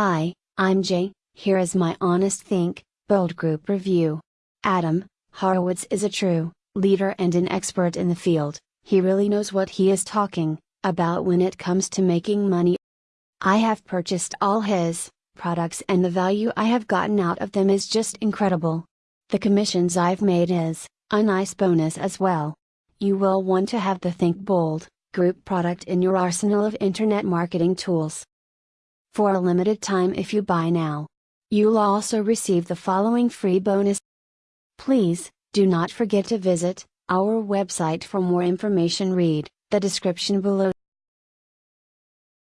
Hi, I'm Jay, here is my honest think, bold group review. Adam, Horowitz is a true leader and an expert in the field, he really knows what he is talking about when it comes to making money. I have purchased all his products and the value I have gotten out of them is just incredible. The commissions I've made is a nice bonus as well. You will want to have the Think Bold group product in your arsenal of internet marketing tools. For a limited time if you buy now, you'll also receive the following free bonus. Please, do not forget to visit our website for more information read the description below.